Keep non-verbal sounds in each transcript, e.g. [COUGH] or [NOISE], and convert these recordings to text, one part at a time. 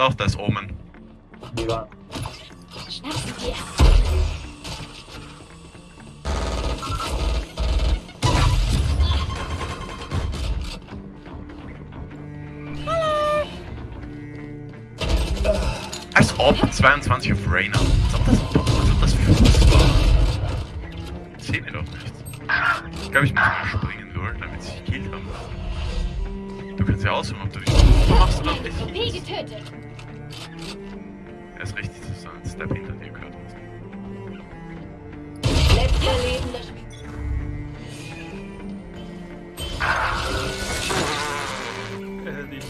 Doch, da ist Omen. Dir. Als ob 22 auf Rainer. Als ob das, als ob das für was war. Sehen wir doch nicht. Ich glaube, ich muss mal springen, Lord, damit sie sich gekillt haben. Du kannst ja aussuchen, ob du dich machst oder nicht. Er ist richtig zu sein. Step hinter dir gehört. Letzter lebender Spieler. Äh, die.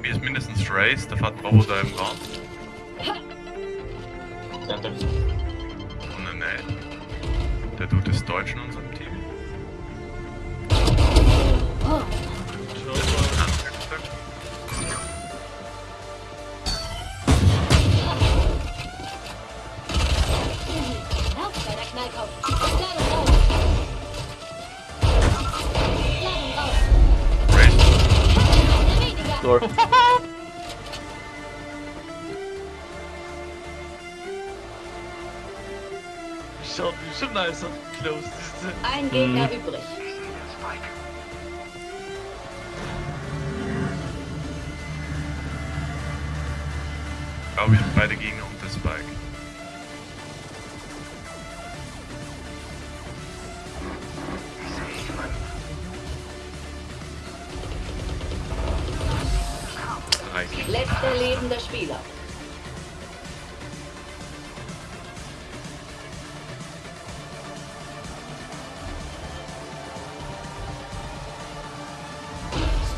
Mir ist mindestens Race, der fährt da im Raum. Danke. Und Nate. Der Dude ist Deutsch in unserem Lord. Schaut wie schon nice auf close ist. Ein Gegner übrig. Ich glaube, wir haben beide Gegner und der Spike.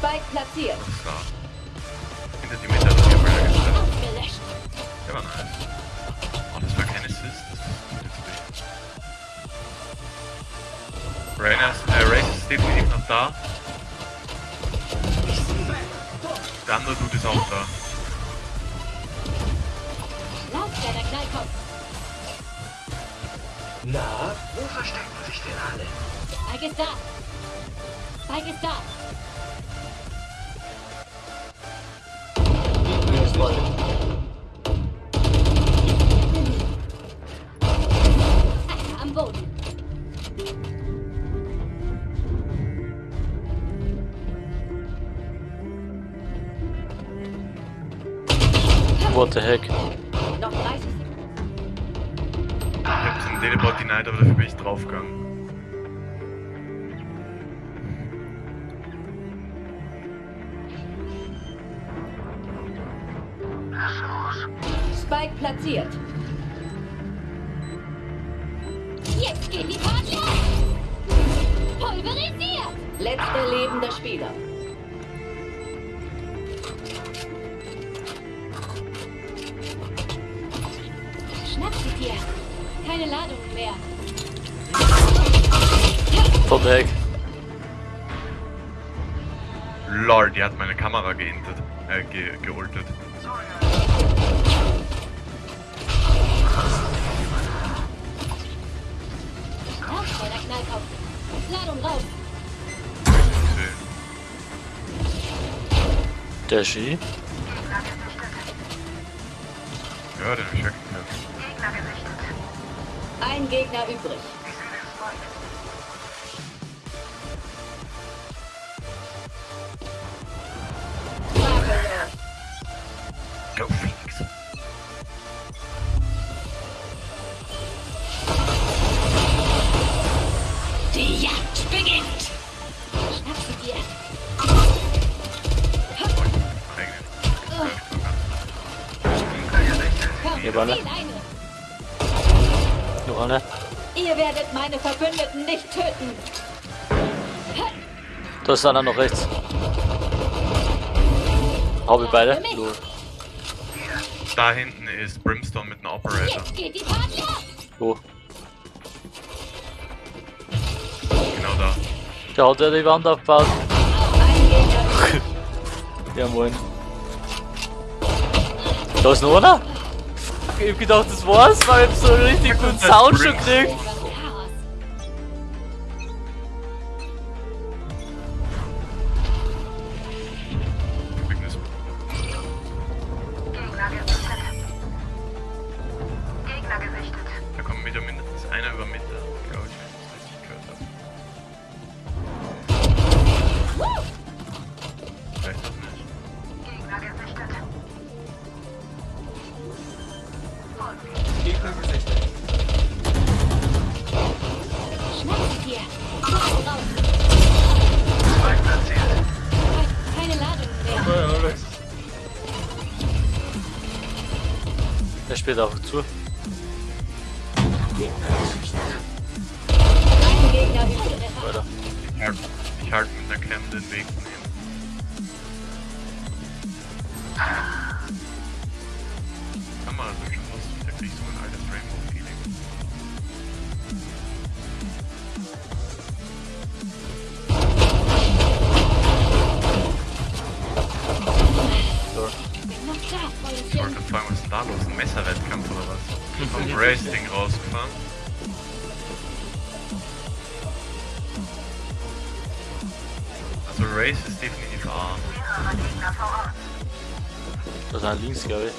Spike platziert. Klar. Hinter die Mitte hat die Umbrella gestellt. Der war nice. Oh, das war kein Assist. Das ist gut für dich. Rainer ist, äh, Race ist definitiv noch da. Der andere Dude ist auch da. Na, wo verstecken sich denn alle? Spike ist da. Spike ist da. Ah, am Boden. What the heck? Noch 30 Sekunden. Ich hab zum Teleport denied, aber dafür bin ich draufgegangen. Platziert. Jetzt geht die Party los! Pulverisiert! Letzter lebender Spieler. Schnapp sie dir. Keine Ladung mehr. Heck? Lord, die hat meine Kamera geintet. Äh, ge geultet. Der Ski? Ja, den hab ich weggeknallt. Ein Gegner übrig. Go Phoenix. Zieh eine. Noch eine? Ihr werdet meine Verbündeten nicht töten. Da ist einer noch rechts. Hau wir beide? Lol. Da hinten ist Brimstone mit einem Operator. Die los. Wo? Genau da. Der hat ja die Wand übrig. [LAUGHS] Ja moin. Da ist noch einer? Ich hab gedacht, das war's, weil ich so einen richtig guten Sound schon gekriegt. Spielt einfach zu. Race ist definitiv A. Das ist ein links, glaube ich.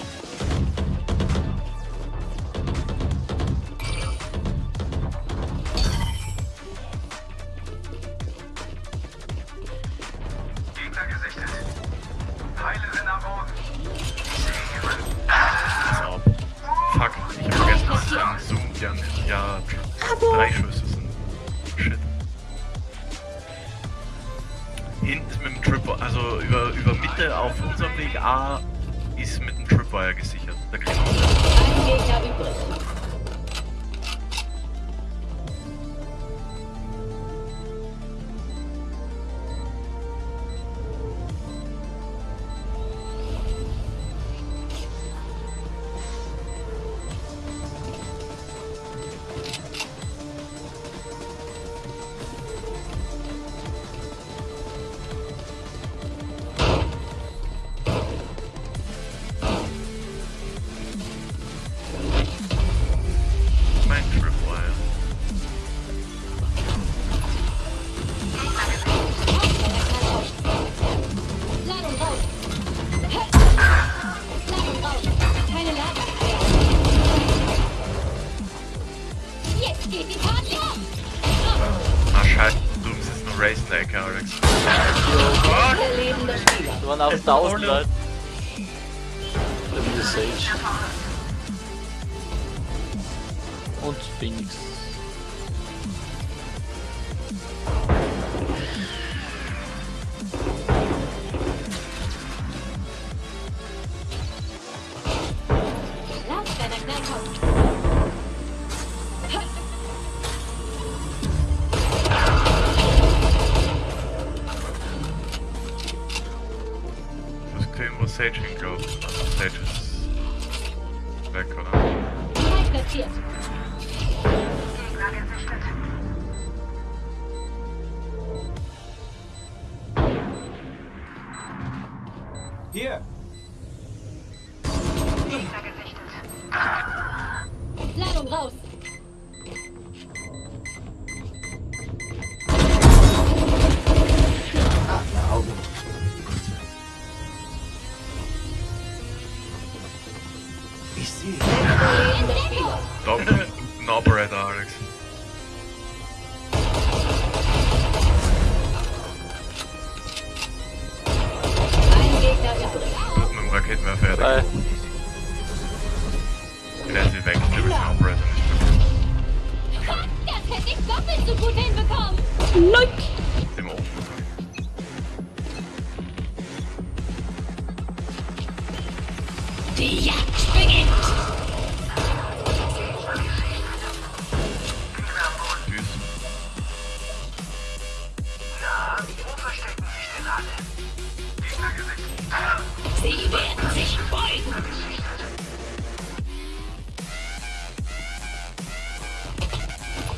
Fuck, ich hab vergessen, dass es ein Zoom ja, ja drei Schüsse sind. Shit. Hinten mit dem Tripwire, also über, über Mitte auf unserem Weg A ist mit dem Tripwire gesichert. Da kriegen wir Ein Gegner übrig. thousand blood. Let me just Sage. Und Phoenix. Frei platziert. Ich sehe. Lebender Spieler. Doppel, ein Operator, Alex. Ein Gegner übrig. Mit dem Raketenwerfer, ja, Bei der ist weg. Der will den Operator nicht mehr. Das hätte ich doppelt so gut hinbekommen. Im Die Jagd beginnt. Sie werden sich beugen.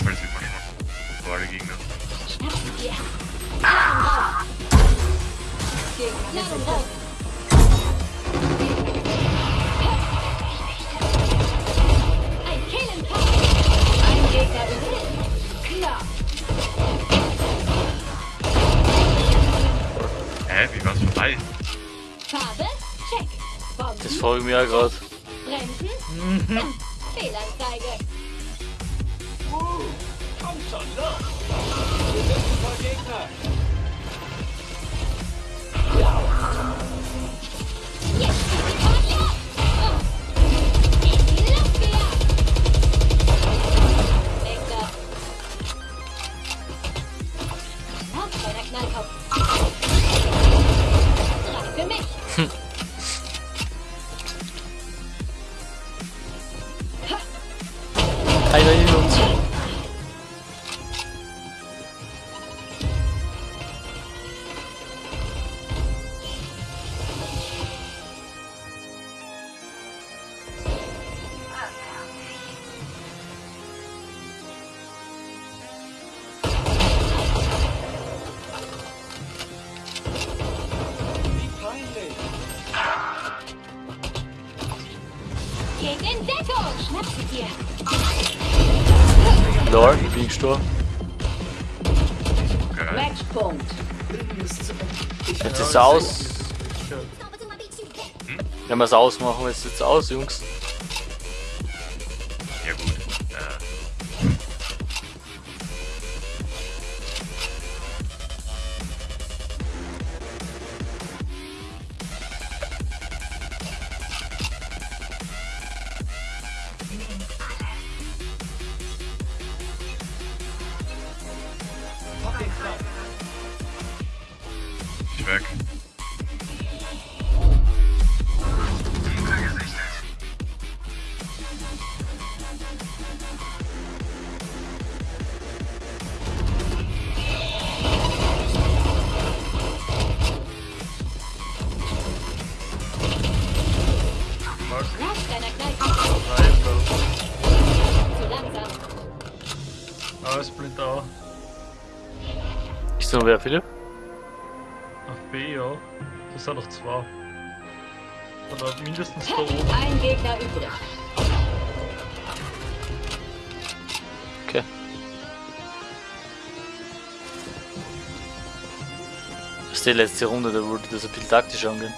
Man schon. Vor alle Gegner. Schnappen Bomben? das frage ich mich auch gerade. Bremsen? Ah, Fehlanzeige. Jetzt Bin gestorben. Geil. Matchpunkt! Jetzt ist es aus. Wenn wir es ausmachen, ist es jetzt aus, Jungs. Noch wer, Philipp? Auf B, ja. Das sind noch zwei. Oder mindestens da oben. Ein Gegner übrig. Okay. Das ist die letzte Runde, da wollte das ein bisschen taktisch angehen.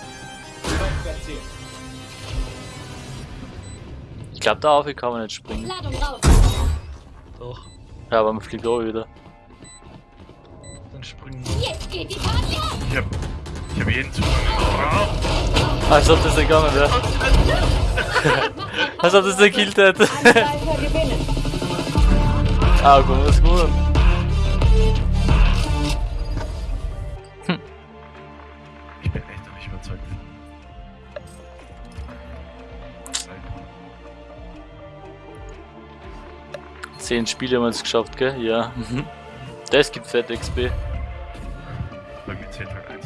Ich glaube, da auf kann man nicht springen. Doch. Ja, aber man fliegt auch wieder. Dann springen wir. Jetzt geht die Party ab! Ich hab, ich hab jeden Zugang. Als ob das nicht gegangen [LAUGHS] wäre. Als ob das nicht gekillt hätte. Ah, gut, das ist gut. Ich bin echt noch nicht überzeugt. Zehn Spiele haben wir es geschafft, gell? Ja. Das gibt fett XP. plug into her.